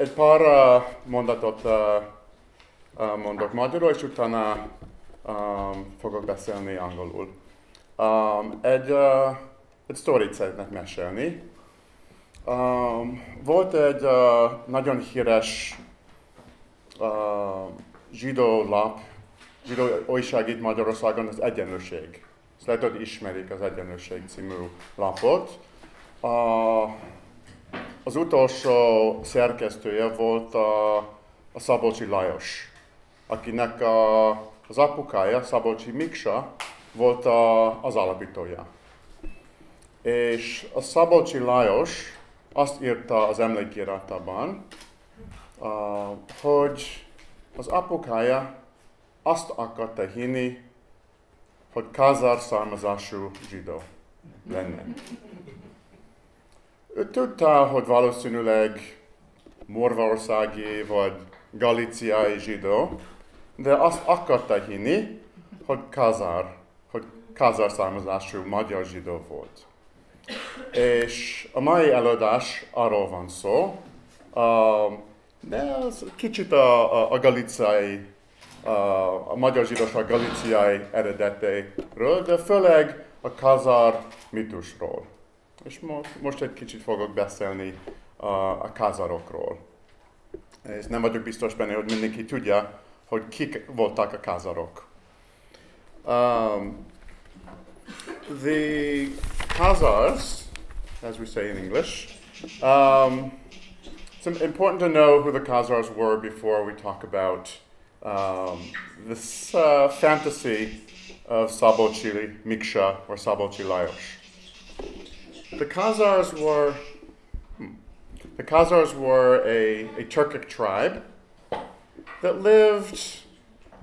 egy pár uh, mondatot uh, mondok magyarul, és utána um, fogok beszélni angolul. Um, egy, uh, egy sztorit szeretnék mesélni. Um, volt egy uh, nagyon híres uh, zsidó lap, zsidó újság itt Magyarországon, az Egyenlőség. Ezt lehet, hogy ismerik az Egyenlőség című lapot. Uh, az utolsó szerkesztője volt a, a Szabolcsi Lajos, akinek a, az apukája, Szabolcsi Miksa, volt a, az alapítója. És a Szabolcsi Lajos azt írta az emlékiratában, hogy az apukája azt akarta hinni, hogy kazár származású zsidó lenne. Tudta, hogy valószínűleg morvaországi vagy galiciai zsidó, de azt akarta hinni, hogy kazár, hogy kazár származású magyar zsidó volt. És a mai előadás arról van szó, uh, de az kicsit a, a, a galiciai, a, a magyar zsidóság galiciai eredetéről, de főleg a kazár mitusról. És most, most egy kicsit fogok beszélni a, a kázarokról. És nem vagyok biztos benne, hogy mindenki tudja, hogy kik voltak a kázarok. Um, the Khazars, as we say in English, um, it's important to know who the Khazars were before we talk about um, this uh, fantasy of Szabolcsi Miksa or Szabolcsi Lajos. The Khazars were the Khazars were a, a Turkic tribe that lived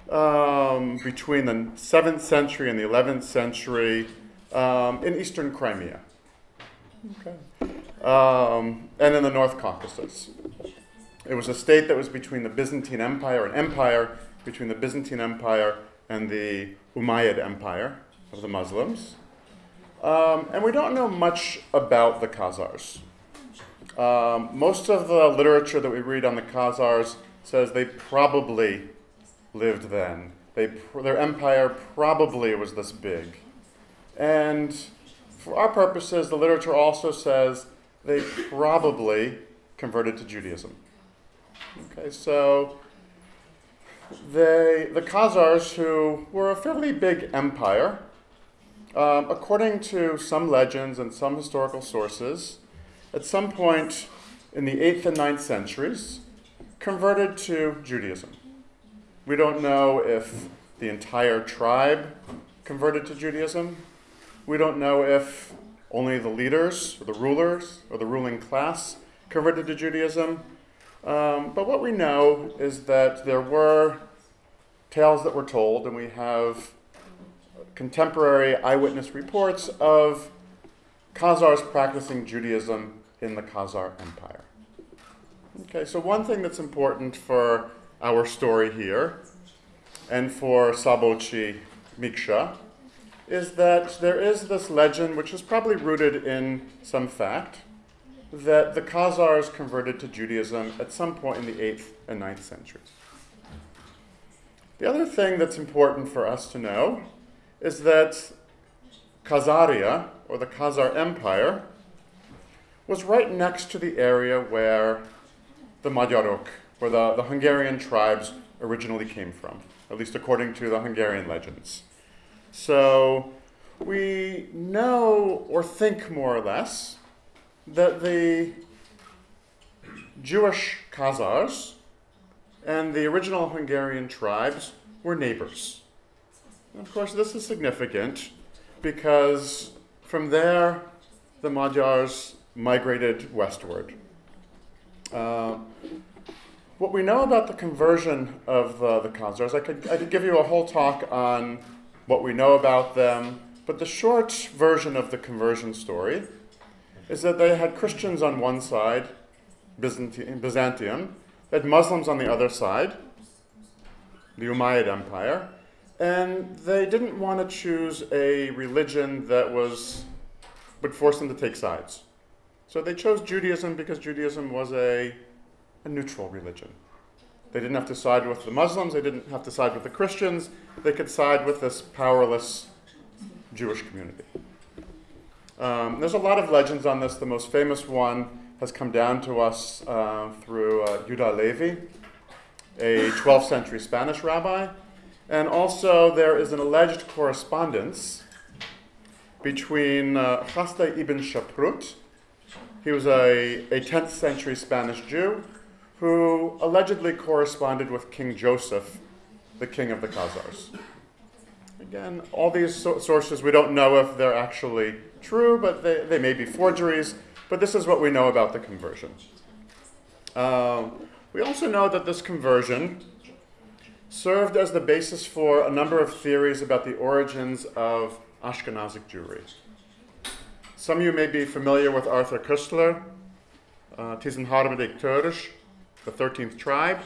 um, between the 7th century and the 11th century um, in eastern Crimea. Okay. Um, and in the North Caucasus. It was a state that was between the Byzantine Empire, an empire between the Byzantine Empire and the Umayyad Empire of the Muslims. Um, and we don't know much about the Khazars. Um, most of the literature that we read on the Khazars says they probably lived then. They, their empire probably was this big. And for our purposes, the literature also says they probably converted to Judaism. Okay, so they, the Khazars, who were a fairly big empire, um, according to some legends and some historical sources, at some point in the 8th and 9th centuries, converted to Judaism. We don't know if the entire tribe converted to Judaism. We don't know if only the leaders, or the rulers, or the ruling class converted to Judaism. Um, but what we know is that there were tales that were told, and we have contemporary eyewitness reports of Khazars practicing Judaism in the Khazar Empire. Okay, so one thing that's important for our story here and for Szabolcsi Miksa is that there is this legend, which is probably rooted in some fact, that the Khazars converted to Judaism at some point in the 8th and 9th centuries. The other thing that's important for us to know is that Khazaria, or the Khazar Empire, was right next to the area where the Magyarok, where the, the Hungarian tribes originally came from, at least according to the Hungarian legends. So we know or think more or less that the Jewish Khazars and the original Hungarian tribes were neighbors. Of course, this is significant because from there the Magyars migrated westward. Uh, what we know about the conversion of uh, the Khazars, I could, I could give you a whole talk on what we know about them, but the short version of the conversion story is that they had Christians on one side, Byzantium, Byzantium they had Muslims on the other side, the Umayyad Empire, and they didn't want to choose a religion that was would force them to take sides. So they chose Judaism because Judaism was a a neutral religion. They didn't have to side with the Muslims, they didn't have to side with the Christians, they could side with this powerless Jewish community. Um, there's a lot of legends on this. The most famous one has come down to us uh, through uh, Yuda Levi, a 12th century Spanish rabbi. And also, there is an alleged correspondence between uh, Hasdai ibn Shaprut, he was a, a 10th century Spanish Jew who allegedly corresponded with King Joseph, the king of the Khazars. Again, all these so- sources, we don't know if they're actually true, but they, they may be forgeries. But this is what we know about the conversion. Um, we also know that this conversion served as the basis for a number of theories about the origins of Ashkenazic Jewry. Some of you may be familiar with Arthur Koestler, uh, Tizenharmedik Törish, the 13th tribe,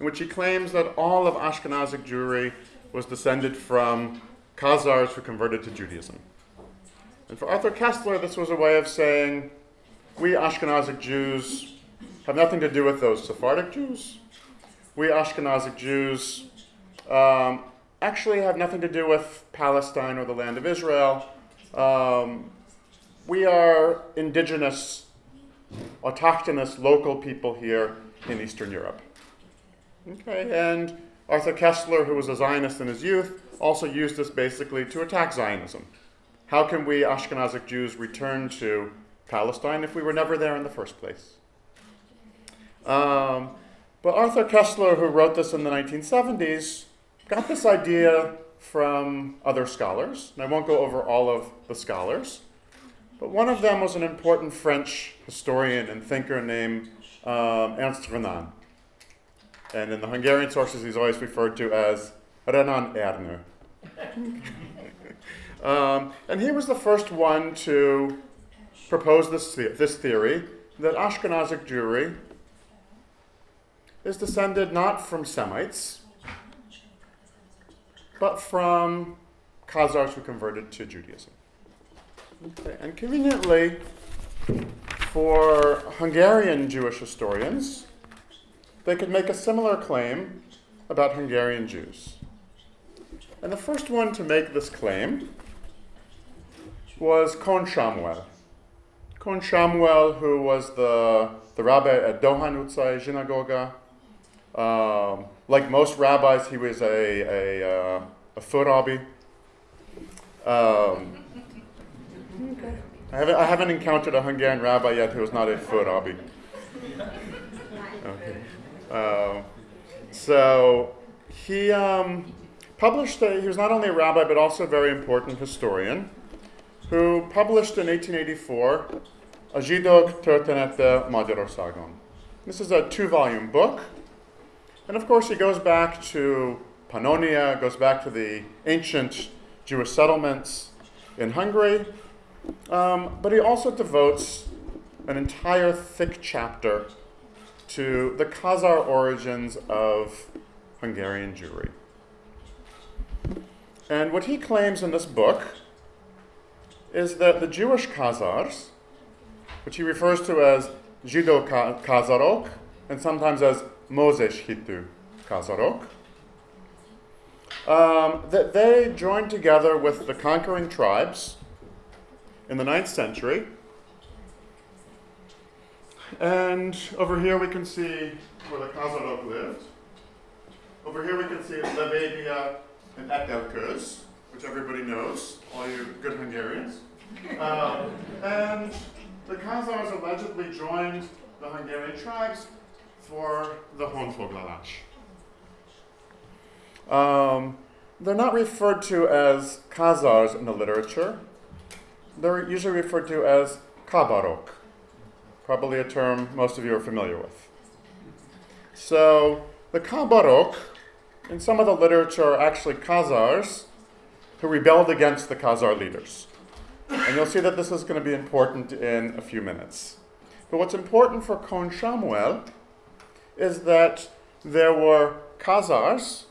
in which he claims that all of Ashkenazic Jewry was descended from Khazars who converted to Judaism. And for Arthur Koestler, this was a way of saying, we Ashkenazic Jews have nothing to do with those Sephardic Jews. We Ashkenazic Jews um, actually have nothing to do with Palestine or the land of Israel. Um, we are indigenous, autochthonous, local people here in Eastern Europe. Okay, and Arthur Koestler, who was a Zionist in his youth, also used this basically to attack Zionism. How can we Ashkenazic Jews return to Palestine if we were never there in the first place? Um, but Arthur Koestler, who wrote this in the 1970s, got this idea from other scholars, and I won't go over all of the scholars, but one of them was an important French historian and thinker named um, Ernest Renan. And in the Hungarian sources, he's always referred to as Renan Ernő. um, and he was the first one to propose this, this theory that Ashkenazic Jewry is descended not from Semites, but from Khazars who converted to Judaism. Okay. And conveniently, for Hungarian Jewish historians, they could make a similar claim about Hungarian Jews. And the first one to make this claim was Kohn Samuel. Kohn Samuel, who was the, the rabbi at Dohány utcai zsinagóga. Um, like most rabbis, he was a, a, uh, a főrabbi. Um, I haven't, I haven't encountered a Hungarian rabbi yet who was not a foot főrabbi. Okay. Uh, so he um, published, a, he was not only a rabbi but also a very important historian who published in 1884 a Zsidók története Magyarországon. This is a two volume book. And of course, he goes back to Pannonia, goes back to the ancient Jewish settlements in Hungary, um, but he also devotes an entire thick chapter to the Khazar origins of Hungarian Jewry. And what he claims in this book is that the Jewish Khazars, which he refers to as Zsidó Khazarok, and sometimes as Mózes hitű Khazarok, um, that they joined together with the conquering tribes in the 9th century. And over here we can see where the Khazarok lived. Over here we can see Lebedia and Etelköz, which everybody knows, all you good Hungarians. Um, and the Khazars allegedly joined the Hungarian tribes for the Honfoglalás. Um, they're not referred to as Khazars in the literature. They're usually referred to as Kabarok, probably a term most of you are familiar with. So the Kabarok, in some of the literature, are actually Khazars who rebelled against the Khazar leaders. And you'll see that this is going to be important in a few minutes. But what's important for Kohn Samuel is that there were Khazars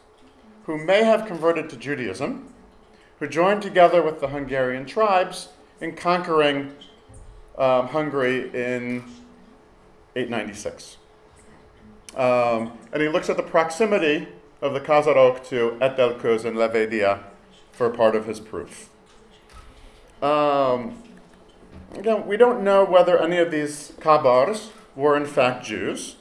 who may have converted to Judaism, who joined together with the Hungarian tribes in conquering um, Hungary in 896. Um, and he looks at the proximity of the Khazarok to Etelköz and Levedia for part of his proof. Um, again, we don't know whether any of these Kabars were in fact Jews,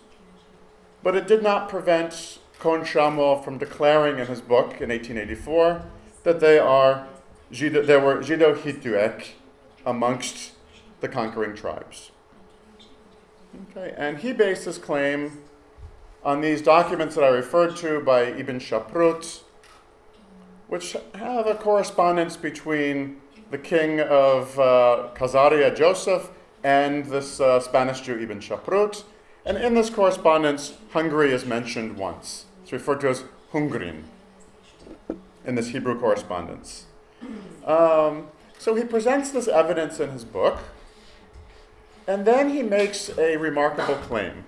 but it did not prevent Kohn Sámuel from declaring in his book in 1884 that they are they were Jido amongst the conquering tribes. Okay, and he based his claim on these documents that I referred to by Ibn Shaprut, which have a correspondence between the king of uh, Khazaria, Joseph, and this uh, Spanish Jew, Ibn Shaprut. And in this correspondence, Hungary is mentioned once. It's referred to as Hungrin in this Hebrew correspondence. Um, so he presents this evidence in his book, and then he makes a remarkable claim.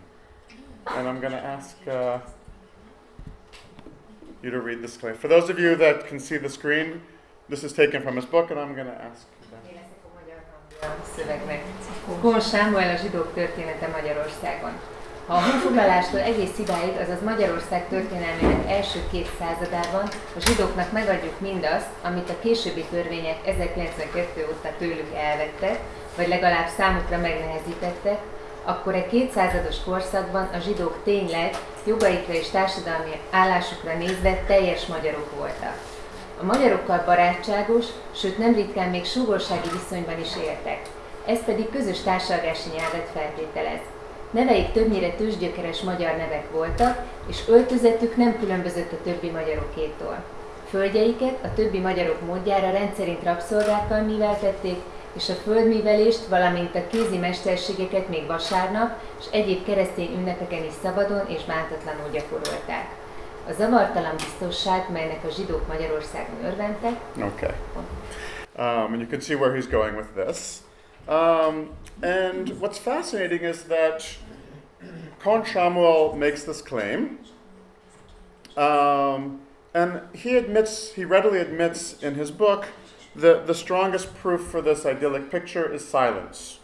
And I'm going to ask uh, you to read this claim. For those of you that can see the screen, this is taken from his book, and I'm going to ask. Szövegnek. Kon Sámuel a zsidók története Magyarországon. Ha a honfoglalástól egész idáig, azaz Magyarország történelmének első két századában a zsidóknak megadjuk mindazt, amit a későbbi törvények 1992 óta tőlük elvettek, vagy legalább számukra megnehezítettek, akkor egy kétszázados korszakban a zsidók tényleg jogaikra és társadalmi állásukra nézve teljes magyarok voltak. A magyarokkal barátságos, sőt nem ritkán még súgorsági viszonyban is éltek. Ez pedig közös társalgási nyelvet feltételez. Neveik többnyire tőzsgyökeres magyar nevek voltak, és öltözetük nem különbözött a többi magyarokétól. Földjeiket a többi magyarok módjára rendszerint rabszolgákkal műveltették, és a földművelést, valamint a kézi mesterségeket még vasárnap és egyéb keresztény ünnepeken is szabadon és bántatlanul gyakorolták. A zavartalan biztonság, melynek a zsidók Magyarországon örventek. Okay. Um, and you can see where he's going with this. Um, and what's fascinating is that Kohn Sámuel makes this claim. Um, and he admits, he readily admits in his book that the strongest proof for this idyllic picture is silence.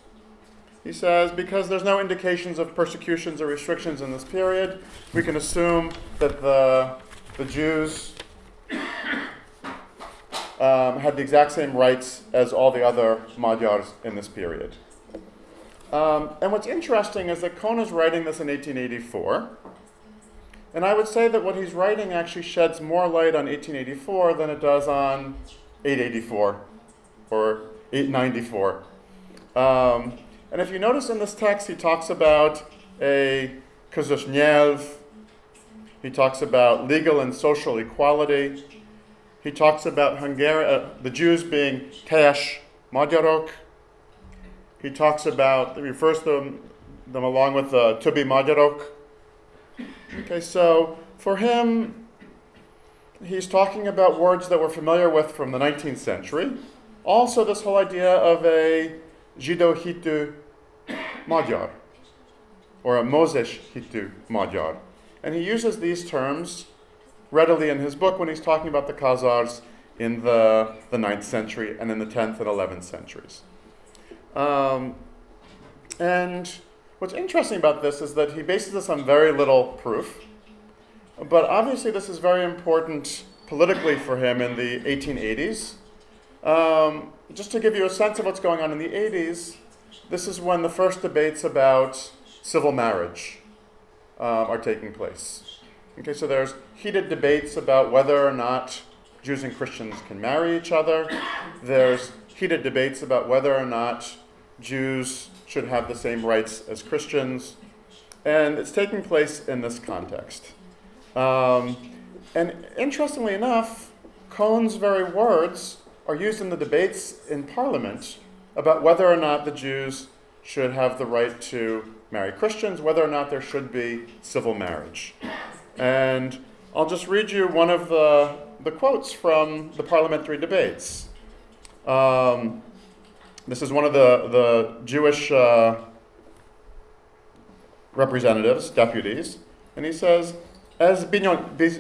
He says, because there's no indications of persecutions or restrictions in this period, we can assume that the, the Jews um, had the exact same rights as all the other Magyars in this period. Um, and what's interesting is that is writing this in 1884. And I would say that what he's writing actually sheds more light on 1884 than it does on 884 or 894. Um, and if you notice in this text, he talks about a kazushnyev, he talks about legal and social equality, he talks about Hungary, uh, the Jews being tesh magyarok, he talks about, he refers to them, them along with the uh, tubi magyarok. Okay, so for him, he's talking about words that we're familiar with from the 19th century. Also, this whole idea of a Zsidó hitű Magyar, or a Mózes hitű Magyar. And he uses these terms readily in his book when he's talking about the Khazars in the, the 9th century and in the 10th and 11th centuries. Um, and what's interesting about this is that he bases this on very little proof. But obviously, this is very important politically for him in the 1880s. Um, just to give you a sense of what's going on in the 80s, this is when the first debates about civil marriage um, are taking place. Okay, so there's heated debates about whether or not Jews and Christians can marry each other. There's heated debates about whether or not Jews should have the same rights as Christians. And it's taking place in this context. Um, and interestingly enough, Kohn's very words are used in the debates in Parliament about whether or not the Jews should have the right to marry Christians, whether or not there should be civil marriage. And I'll just read you one of the, the quotes from the parliamentary debates. Um, this is one of the, the Jewish uh, representatives, deputies, and he says, Ez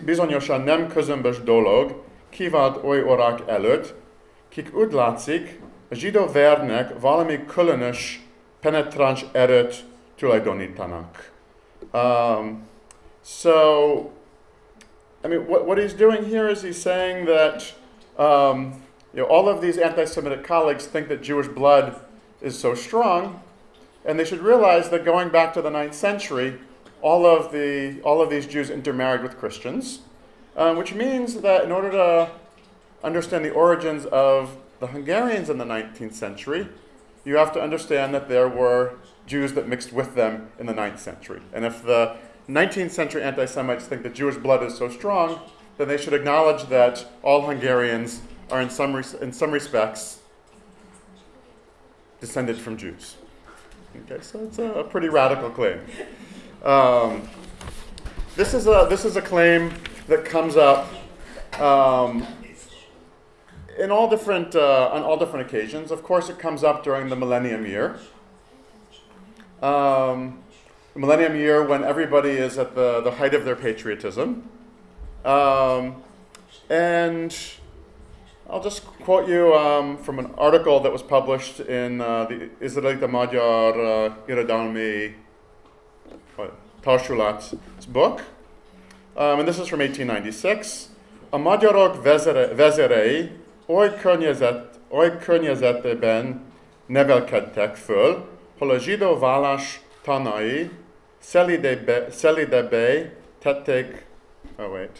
bizonyosan nem közömbös dolog, kivált oly orak előtt, kik úgy látszik, a zsidó vernek valami különös penetráns erőt tulajdonítanak. Um, So, I mean, what, what he's doing here is he's saying that um, you know, all of these anti Semitic colleagues think that Jewish blood is so strong, and they should realize that going back to the 9th century, all of, the, all of these Jews intermarried with Christians, um, which means that in order to understand the origins of the Hungarians in the 19th century, you have to understand that there were Jews that mixed with them in the 9th century. And if the 19th century anti Semites think that Jewish blood is so strong, then they should acknowledge that all Hungarians are, in some, in some respects, descended from Jews. Okay, so it's a, a pretty radical claim. Um, this, is a, this is a claim that comes up um, in all different, uh, on all different occasions. Of course, it comes up during the millennium year. Um, millennium year when everybody is at the, the height of their patriotism. Um, and I'll just quote you um, from an article that was published in uh, the Izraelita Magyar uh, Irodalmi Társulat's book. Um, and this is from 1896. A magyarok vezerei oly, környezet, oly környezetben nevelkedtek föl, hol a zsidó vállás tanai szelidebbé, szelidebbé tették, oh wait,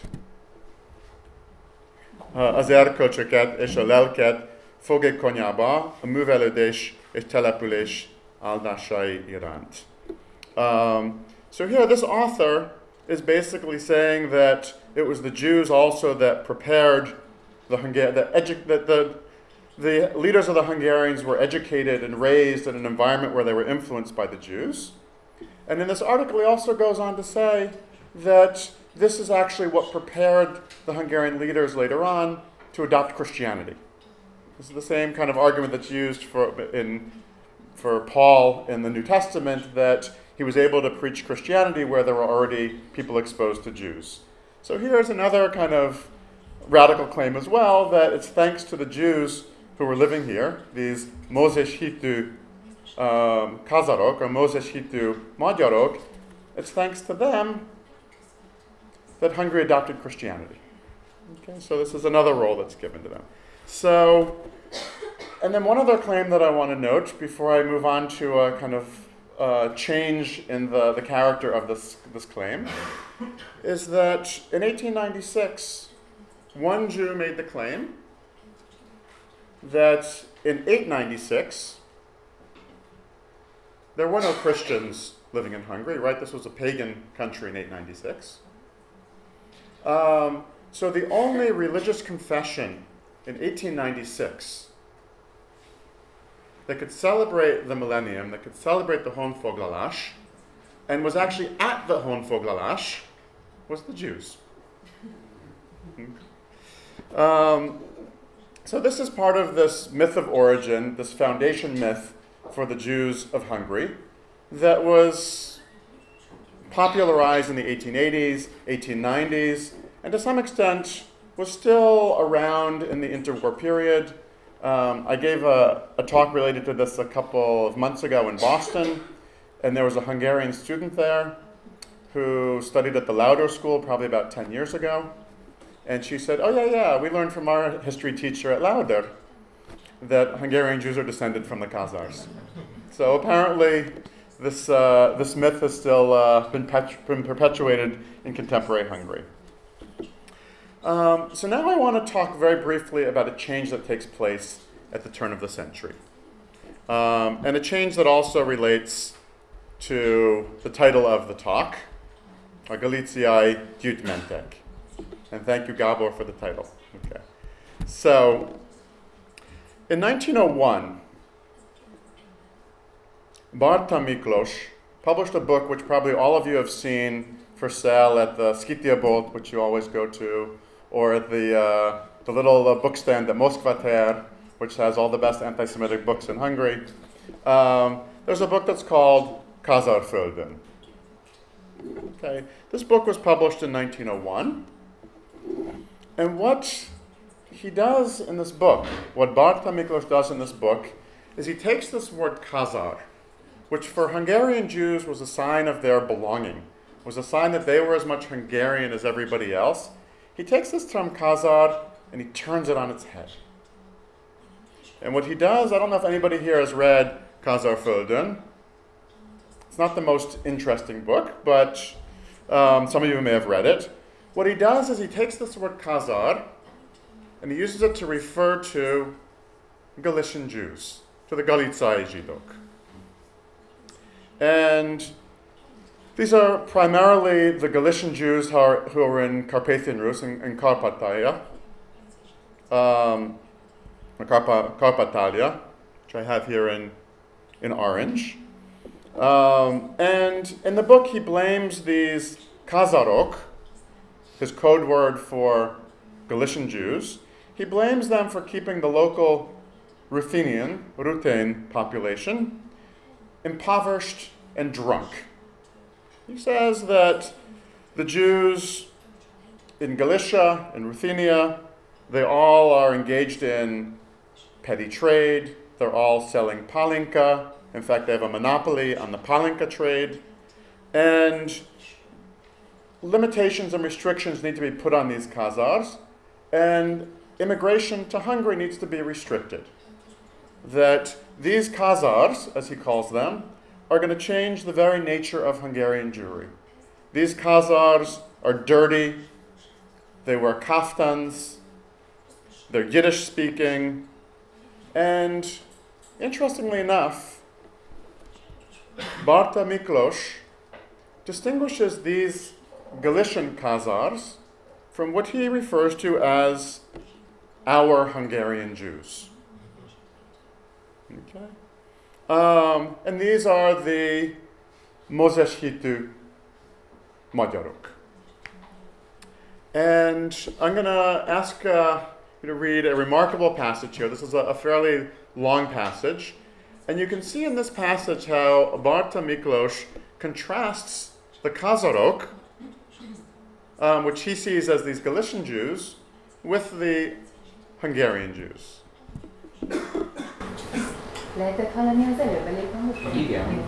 az erkölcsöket és a lelket fogékonyába a művelődés és település áldásai iránt. Um, so here, this author is basically saying that it was the Jews also that prepared the Hungar- edu- that the the leaders of the Hungarians were educated and raised in an environment where they were influenced by the Jews. And in this article, he also goes on to say that this is actually what prepared the Hungarian leaders later on to adopt Christianity. This is the same kind of argument that's used for, in, for Paul in the New Testament that he was able to preach Christianity where there were already people exposed to Jews. So here's another kind of radical claim as well that it's thanks to the Jews who were living here, these Mózes hitű um, Kazarok or Mózes hitű Magyarok, it's thanks to them that Hungary adopted Christianity. Okay, so this is another role that's given to them. So, and then one other claim that I want to note before I move on to a kind of uh, change in the, the character of this, this claim is that in 1896, one Jew made the claim that in 896, there were no Christians living in Hungary, right? This was a pagan country in 896. Um, so the only religious confession in 1896 that could celebrate the millennium, that could celebrate the Honfoglalás, and was actually at the Honfoglalás, was the Jews. Um, so this is part of this myth of origin, this foundation myth for the Jews of Hungary, that was popularized in the 1880s, 1890s, and to some extent was still around in the interwar period. Um, I gave a, a, talk related to this a couple of months ago in Boston, and there was a Hungarian student there who studied at the Lauder School probably about 10 years ago. And she said, Oh, yeah, yeah, we learned from our history teacher at Lauder that Hungarian Jews are descended from the Khazars. So apparently, this, uh, this myth has still uh, been, been perpetuated in contemporary Hungary. Um, so now I want to talk very briefly about a change that takes place at the turn of the century. Um, and a change that also relates to the title of the talk, Galiciai Gyűjtmentek. And thank you, Gabor, for the title. Okay. So, in 1901, Bartha Miklós published a book which probably all of you have seen for sale at the Skitia Bolt, which you always go to, or at the, uh, the little uh, book stand at Moszkva tér, which has all the best anti Semitic books in Hungary. Um, there's a book that's called Kazárföldön. Okay, this book was published in 1901. And what he does in this book, what Bartha Miklós does in this book, is he takes this word Khazar, which for Hungarian Jews was a sign of their belonging, was a sign that they were as much Hungarian as everybody else. He takes this term Khazar and he turns it on its head. And what he does, I don't know if anybody here has read Kazárföldön. It's not the most interesting book, but um, some of you may have read it. What he does is he takes this word Khazar and he uses it to refer to Galician Jews, to the Galicai Zsidok. And these are primarily the Galician Jews who are, who are in Carpathian Rus, in, in Kárpátalja, um, Carpa, Kárpátalja, which I have here in, in orange. Um, and in the book, he blames these Khazarok, his code word for Galician Jews, he blames them for keeping the local Ruthenian, Ruthene population impoverished and drunk. He says that the Jews in Galicia and Ruthenia, they all are engaged in petty trade. They're all selling palinka. In fact, they have a monopoly on the palinka trade. And limitations and restrictions need to be put on these Khazars. And immigration to Hungary needs to be restricted. That these Khazars, as he calls them, are going to change the very nature of Hungarian Jewry. These Khazars are dirty, they wear kaftans, they're Yiddish speaking, and interestingly enough, Bartha Miklós distinguishes these Galician Khazars from what he refers to as our Hungarian Jews. Okay? Um, and these are the Mózes hitű Magyarok. And I'm going to ask uh, you to read a remarkable passage here. This is a, a, fairly long passage. And you can see in this passage how Bartha Miklós contrasts the Khazarok, um, which he sees as these Galician Jews, with the Hungarian Jews. Lehetett hallani az előbb elég Igen.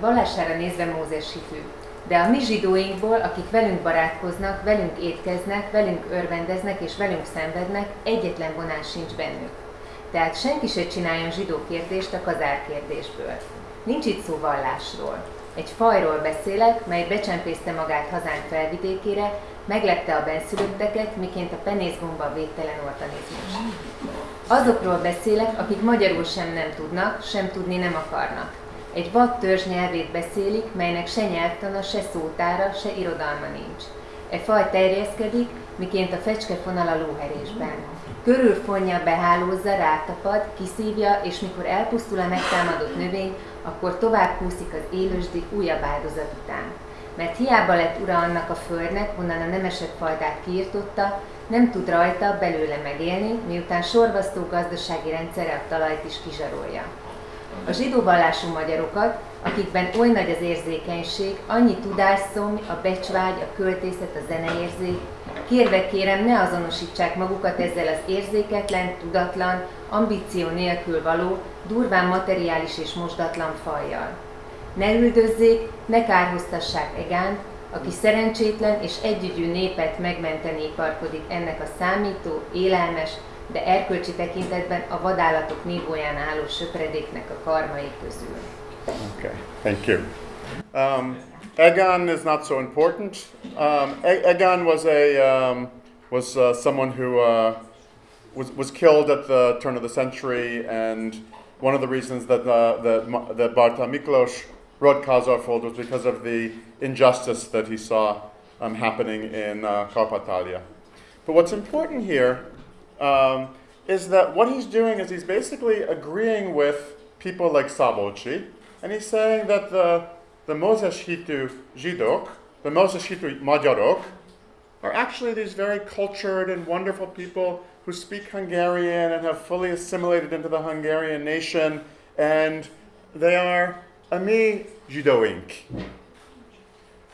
Vallására nézve Mózes hitű. De a mi zsidóinkból, akik velünk barátkoznak, velünk étkeznek, velünk örvendeznek és velünk szenvednek, egyetlen vonás sincs bennük. Tehát senki se csináljon zsidó kérdést a kazár kérdésből. Nincs itt szó vallásról. Egy fajról beszélek, mely becsempészte magát hazánk felvidékére, meglepte a benszülötteket, miként a penészgomba védtelen organizmus. Azokról beszélek, akik magyarul sem nem tudnak, sem tudni nem akarnak. Egy vad törzs nyelvét beszélik, melynek se nyelvtana, se szótára, se irodalma nincs. E faj terjeszkedik, miként a fecskefonal a lóherésben. Körülfonja, behálózza, rátapad, kiszívja, és mikor elpusztul a megtámadott növény, akkor tovább kúszik az élősdik újabb áldozat után. Mert hiába lett ura annak a földnek, honnan a nemesek fajtát kiirtotta, nem tud rajta belőle megélni, miután sorvasztó gazdasági rendszere a talajt is kizsarolja. A zsidó magyarokat, akikben oly nagy az érzékenység, annyi tudásszom, a becsvágy, a költészet, a zeneérzék, kérve kérem, ne azonosítsák magukat ezzel az érzéketlen, tudatlan, ambíció nélkül való, durván materiális és mosdatlan fajjal. Ne üldözzék, ne kárhoztassák Egánt, aki szerencsétlen és együgyű népet megmenteni iparkodik ennek a számító, élelmes, de erkölcsi tekintetben a vadállatok nívóján álló söpredéknek a karmai közül. Okay, thank you. Um, Egan is not so important. Um, e- Egan was a um, was uh, someone who uh, was was killed at the turn of the century, and one of the reasons that uh, that that Bartha Miklós wrote Kazarfold was because of the injustice that he saw um, happening in uh, Kárpátalja. But what's important here um, is that what he's doing is he's basically agreeing with people like Szabolcsi, and he's saying that the, the Mózes hitű Zsidok, the Mózes hitű Magyarok, are actually these very cultured and wonderful people who speak Hungarian and have fully assimilated into the Hungarian nation, and they are Ami Judoink.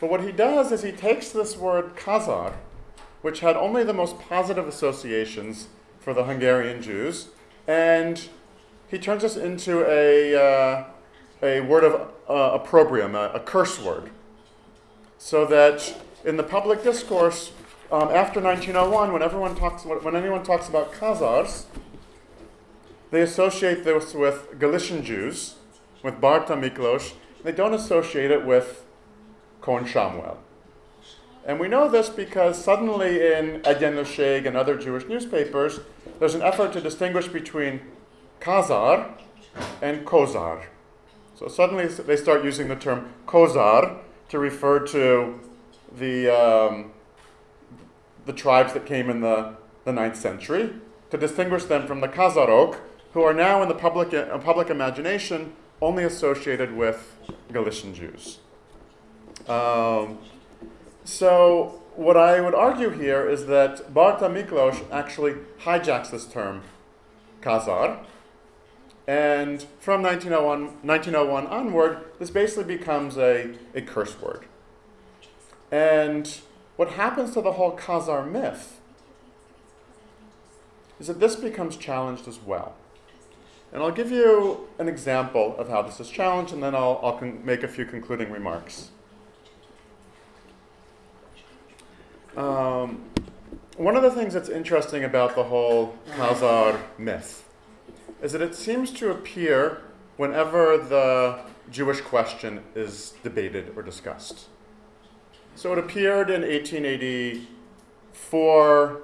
But what he does is he takes this word Khazar, which had only the most positive associations for the Hungarian Jews, and he turns us into a, uh, a word of uh, opprobrium, a, a, curse word. So that in the public discourse um, after 1901, when everyone talks, when anyone talks about Khazars, they associate this with Galician Jews, with Bartha Miklós. They don't associate it with Kohn Sámuel. And we know this because suddenly in Lusheg and other Jewish newspapers, there's an effort to distinguish between Khazar and Kozar. So suddenly they start using the term Kozar to refer to the, um, the tribes that came in the, the 9th century, to distinguish them from the Khazarok, who are now in the public, uh, public imagination only associated with Galician Jews. Um, so what I would argue here is that Bartha Miklós actually hijacks this term, Khazar, and from 1901, 1901 onward, this basically becomes a, a curse word. And what happens to the whole Khazar myth is that this becomes challenged as well. And I'll give you an example of how this is challenged, and then I'll, I'll make a few concluding remarks. Um, one of the things that's interesting about the whole Khazar myth is that it seems to appear whenever the Jewish question is debated or discussed. So it appeared in 1884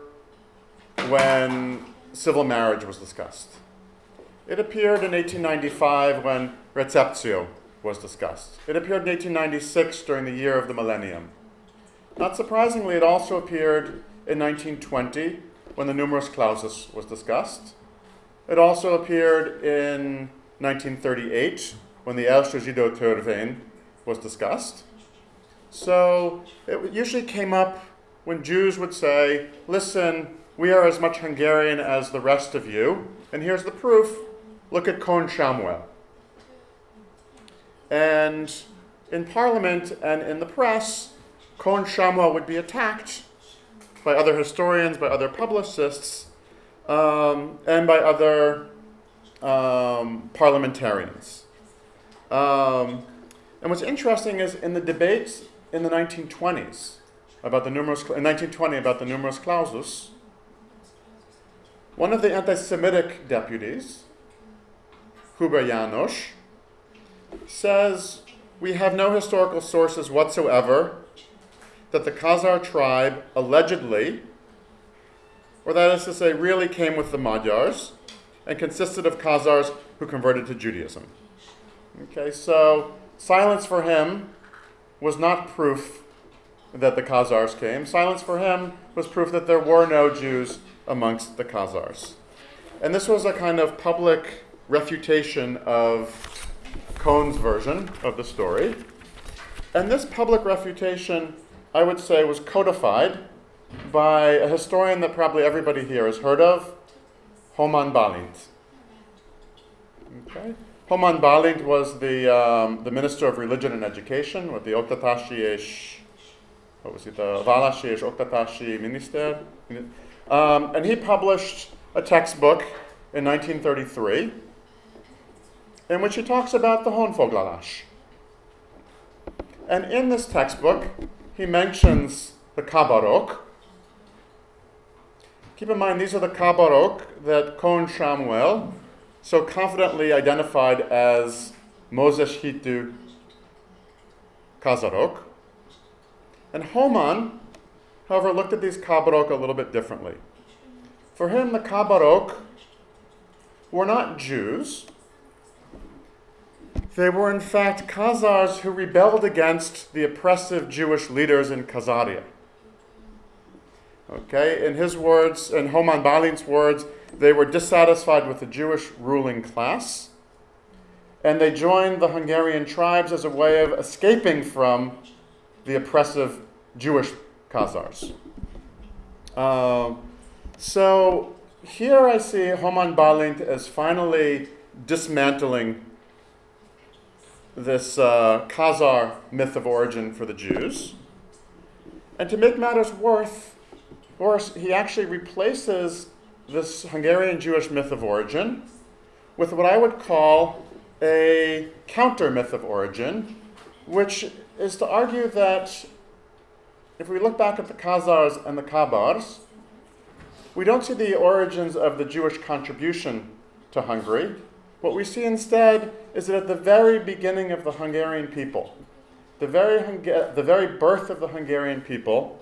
when civil marriage was discussed. It appeared in 1895 when receptio was discussed. It appeared in 1896 during the year of the millennium. Not surprisingly, it also appeared in 1920 when the numerus clausus was discussed. It also appeared in 1938 when the El was discussed. So it usually came up when Jews would say, listen, we are as much Hungarian as the rest of you, and here's the proof. Look at Kohn Sámuel. And in Parliament and in the press, Kohn Sámuel would be attacked by other historians, by other publicists, um, and by other um, parliamentarians. Um, and what's interesting is in the debates in the 1920s about the numerous, in 1920 about the numerus clausus, one of the anti-Semitic deputies, Huber Janos, says we have no historical sources whatsoever that the Khazar tribe allegedly, or that is to say, really came with the Magyars and consisted of Khazars who converted to Judaism. Okay, so silence for him was not proof that the Khazars came. Silence for him was proof that there were no Jews amongst the Khazars. And this was a kind of public refutation of Kohn's version of the story. And this public refutation I would say, was codified by a historian that probably everybody here has heard of, Hóman Bálint. Okay. Hóman Bálint was the, um, the Minister of Religion and Education, with the Oktatashi what was it, the Valashi Oktatashi Minister. Um, and he published a textbook in 1933 in which he talks about the Honfoglalás. And in this textbook, he mentions the Kabarok. Keep in mind, these are the Kabarok that Kohn Sámuel so confidently identified as Mózes hitű Kazarok. And Hóman, however, looked at these Kabarok a little bit differently. For him, the Kabarok were not Jews, they were, in fact, Khazars who rebelled against the oppressive Jewish leaders in Khazaria. Okay, in his words, in Hóman Bálint's words, they were dissatisfied with the Jewish ruling class, and they joined the Hungarian tribes as a way of escaping from the oppressive Jewish Khazars. Um, so here I see Hóman Bálint as finally dismantling this uh, Khazar myth of origin for the Jews. And to make matters worse, worse, he actually replaces this Hungarian Jewish myth of origin with what I would call a counter myth of origin, which is to argue that if we look back at the Khazars and the Kabars, we don't see the origins of the Jewish contribution to Hungary. What we see instead is that at the very beginning of the Hungarian people, the very, Hunga- the very birth of the Hungarian people,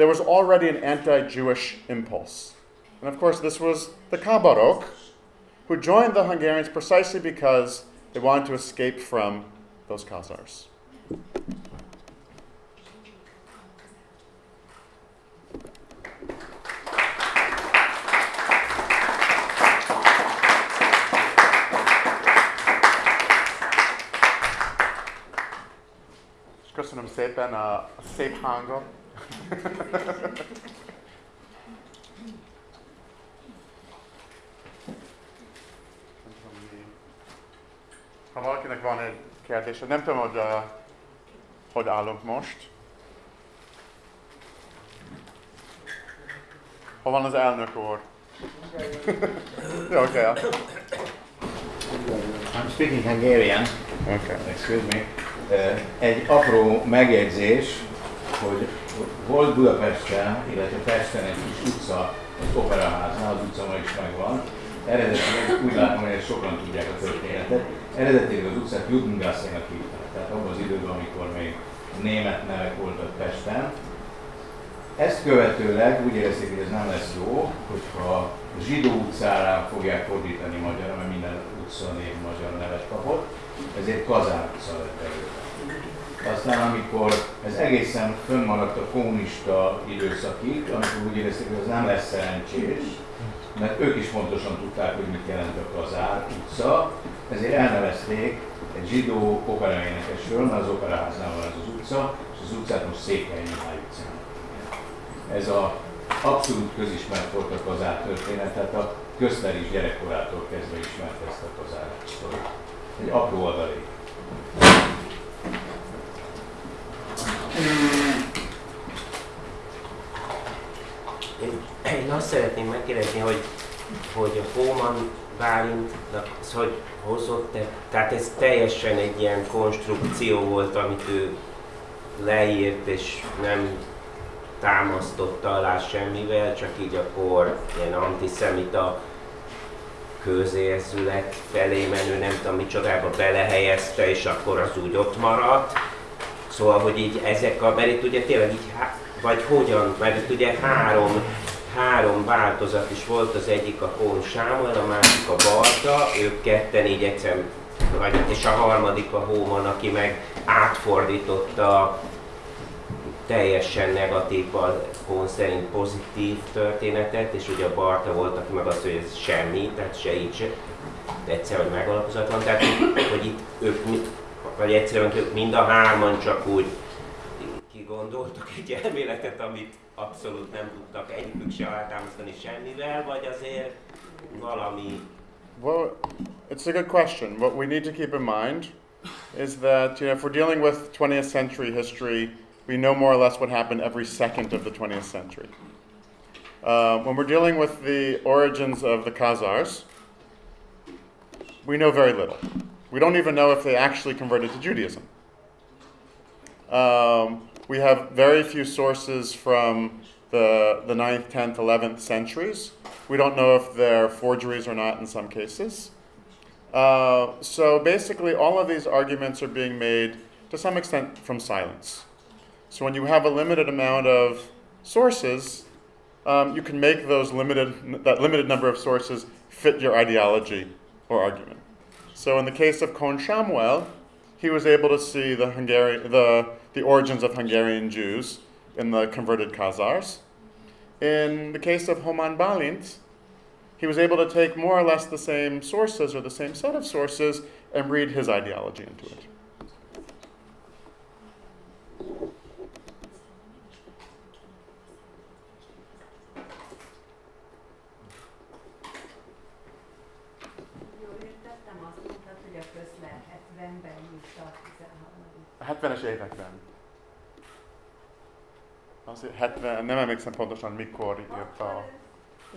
there was already an anti Jewish impulse. And of course, this was the Kabarok, who joined the Hungarians precisely because they wanted to escape from those Khazars. Köszönöm szépen a szép hangot. Ha valakinek van egy kérdése, nem tudom, hogy, uh, hogy állunk most. Hol van az elnök úr? Oké. Okay. I'm speaking Hungarian. Okay. Excuse me. Uh, Egy apró megjegyzés, hogy volt Budapesten, illetve Pesten egy kis utca, az Operaháznál, az utca ma is megvan. Eredetileg úgy látom, hogy ezt sokan tudják a történetet. Eredetileg az utcát Judengassének hívták, tehát abban az időben, amikor még német nevek voltak Pesten. Ezt követőleg úgy érezték, hogy ez nem lesz jó, hogyha zsidó utcára fogják fordítani magyarra, mert minden utca név magyar nevet kapott, ezért Kazán utca lett előtte. Aztán amikor ez egészen fönnmaradt a kommunista időszakig, amikor úgy érezték, hogy ez nem lesz szerencsés, mert ők is pontosan tudták, hogy mit jelent a Kazár utca, ezért elnevezték egy zsidó operaénekesről, mert az operaháznál van ez az utca, és az utcát most Székely Mihály utcának ez a abszolút közismert volt a kazár történet, tehát a közter is gyerekkorától kezdve ismert ezt a kazár. Egy apró adalék. Én, én azt szeretném megkérdezni, hogy, hogy a Hóman Bálintnak az, hogy hozott -e, tehát ez teljesen egy ilyen konstrukció volt, amit ő leírt, és nem támasztotta alá semmivel, csak így akkor ilyen antiszemita közérzület felé menő, nem tudom micsodába belehelyezte, és akkor az úgy ott maradt. Szóval, hogy így ezek a, mert itt ugye tényleg így, vagy hogyan, mert itt ugye három, három változat is volt, az egyik a Hón Sámuel, a másik a Barta, ők ketten így egyszer, vagy, és a harmadik a Hóman, aki meg átfordította teljesen negatív, a Hón szerint pozitív történetet, és ugye a Barta volt, aki meg azt, hogy ez semmi, tehát se így se, egyszer, hogy megalapozatlan, tehát hogy, itt ők, mi- vagy egyszerűen mind a hárman csak úgy kigondoltak egy elméletet, amit abszolút nem tudtak egyikük se alátámasztani semmivel, vagy azért valami Well, it's a good question. What we need to keep in mind is that you know, if we're dealing with 20th century history, we know more or less what happened every second of the 20th century. Uh, when we're dealing with the origins of the Khazars, we know very little. We don't even know if they actually converted to Judaism. Um, we have very few sources from the, the 9th, 10th, 11th centuries. We don't know if they're forgeries or not in some cases. Uh, so basically, all of these arguments are being made to some extent from silence. So when you have a limited amount of sources, um, you can make those limited, that limited number of sources fit your ideology or argument. So in the case of Kohn Sámuel, he was able to see the, the, the origins of Hungarian Jews in the converted Khazars. In the case of Hóman Bálint, he was able to take more or less the same sources or the same set of sources and read his ideology into it. 70-es években. Azért 70, nem emlékszem pontosan mikor írta. Akkor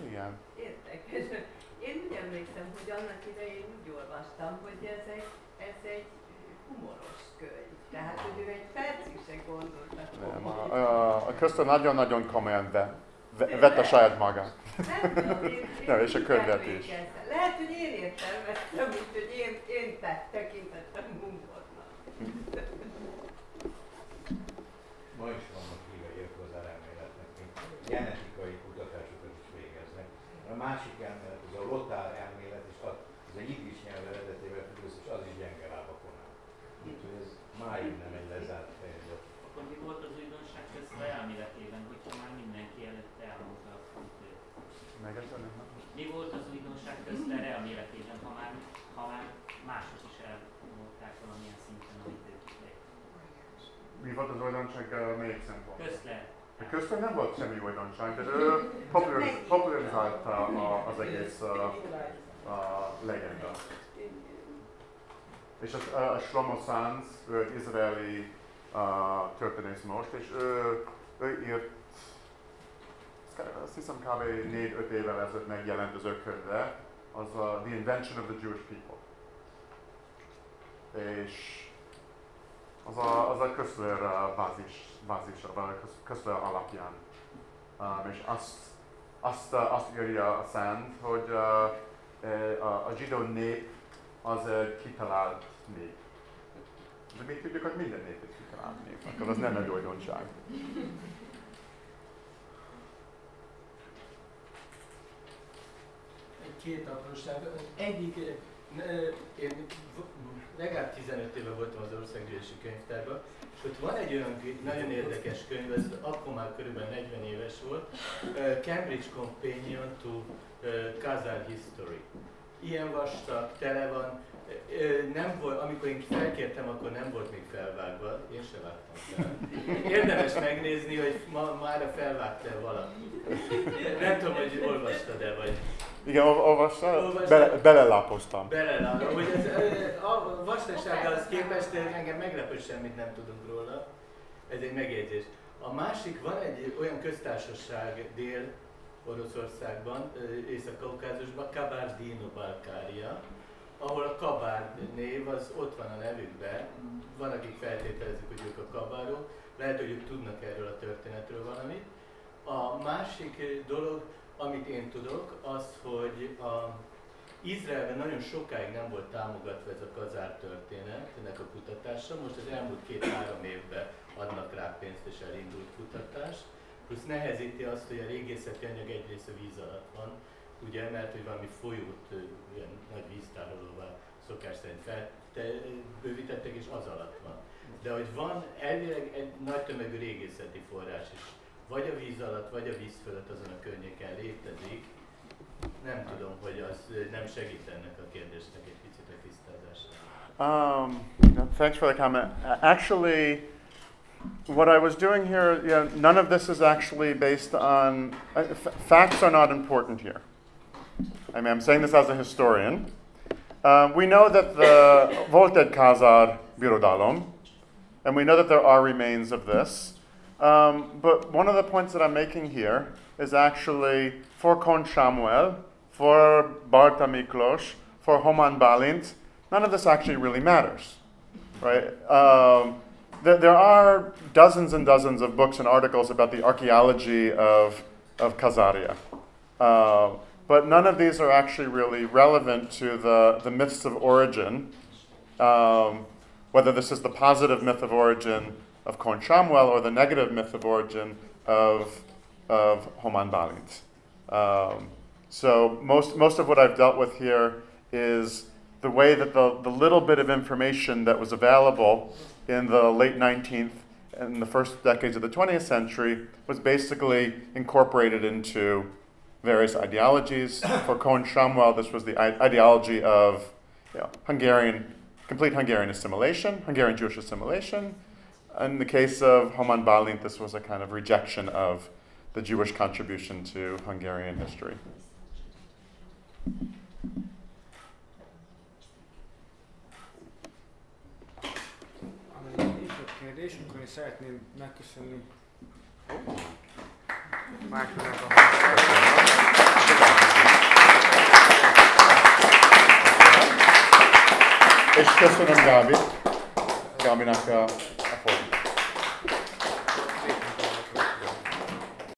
Igen. Érdekes. én úgy emlékszem, hogy annak idején úgy olvastam, hogy ez egy, ez egy humoros könyv. Tehát, hogy ő egy percig se gondolta Nem, a, a Köszön nagyon-nagyon komolyan ve, ve, vette saját magát. Nem tudom, én, én Nem, és a könyvet is. Lehet, hogy én értelmeztem, mint hogy én, én te- tekintettem másik elmélet, az a lotár elmélet, és az, az egy idis nyelv eredetével függ össze, és az is gyenge lábakon áll. Úgyhogy ez máig nem egy lezárt fejezet. Akkor mi volt az újdonság közben elméletében, hogyha már mindenki előtt elmondta a frontot? Mi volt az újdonság közben elméletében, ha már, ha már mások is elmondták valamilyen szinten, amit ők Mi volt az uh, melyik szempont? A köztön nem volt semmi újdonság, de ő populariz, popularizálta a, az egész uh, a legenda. És az, a, a Shlomo Sanz, ő egy izraeli uh, történész most, és ő, ő írt, azt hiszem kb. 4-5 évvel ezelőtt megjelent az ő könyve, az a The Invention of the Jewish People. És az a, az a Köszler bázis, bázisa, vagy a Kösz- Köszler alapján. Um, és azt, azt, azt írja a Szent, hogy uh, eh, a, a zsidó nép az egy kitalált nép. De mi tudjuk, hogy minden nép egy kitalált nép, akkor az nem egy újdonság. Egy két apróság. Egyik, én legalább 15 éve voltam az Országgyűlési Könyvtárban, és ott van egy olyan nagyon érdekes könyv, ez akkor már körülbelül 40 éves volt, Cambridge Companion to Khazar History. Ilyen vastag, tele van, nem volt, amikor én felkértem, akkor nem volt még felvágva, én se vágtam fel. Érdemes megnézni, hogy ma már felvágta valaki. Nem tudom, hogy olvastad-e, vagy Igen, ol- olvastál? Olvastam. Bele, belelápoztam. Hogy ö, a vastagsággal képest engem meglepő semmit nem tudunk róla. Ez egy megjegyzés. A másik, van egy olyan köztársaság dél Oroszországban, Észak-Kaukázusban, Kabardino-Balkária, ahol a kabárd név az ott van a nevükben. Van, akik feltételezik, hogy ők a kabárok. Lehet, hogy ők tudnak erről a történetről valamit. A másik dolog, amit én tudok, az, hogy a Izraelben nagyon sokáig nem volt támogatva ez a kazár történet, ennek a kutatása. Most az elmúlt két-három évben adnak rá pénzt és elindult kutatás. Plusz nehezíti azt, hogy a régészeti anyag egyrészt a víz alatt van, ugye, mert hogy valami folyót ilyen nagy víztárolóvá szokás szerint fel, te, bővítettek, és az alatt van. De hogy van elvileg egy nagy tömegű régészeti forrás is, vagy a víz alatt, vagy a víz fölött azon a környéken létezik, nem tudom, hogy az nem segít ennek a kérdésnek egy picit a tisztázásra. Um, thanks for the comment. Actually, what I was doing here, you know, none of this is actually based on uh, facts are not important here. I mean, I'm saying this as a historian. Um, we know that the Volted Khazar Birodalom, and we know that there are remains of this. Um, but one of the points that I'm making here is actually for Kohn Sámuel, for Bartha Miklós, for Hóman Bálint, none of this actually really matters, right? Um, there, there are dozens and dozens of books and articles about the archaeology of, of Khazaria. Uh, but none of these are actually really relevant to the, the myths of origin, um, whether this is the positive myth of origin of Kohn Sámuel or the negative myth of origin of, of Hóman Bálint. Um, so most, most of what I've dealt with here is the way that the, the little bit of information that was available in the late 19th and the first decades of the 20th century was basically incorporated into various ideologies. For Kohn Sámuel, this was the ideology of you know, Hungarian, complete Hungarian assimilation, Hungarian Jewish assimilation. In the case of Hóman Bálint, this was a kind of rejection of the Jewish contribution to Hungarian history. És köszönöm Gábi, Gábinak a